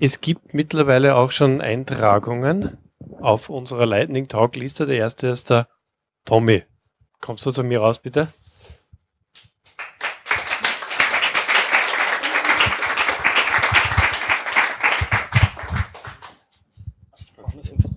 Es gibt mittlerweile auch schon Eintragungen auf unserer Lightning Talk Liste. Der erste ist der Tommy. Kommst du zu mir raus, bitte? Applaus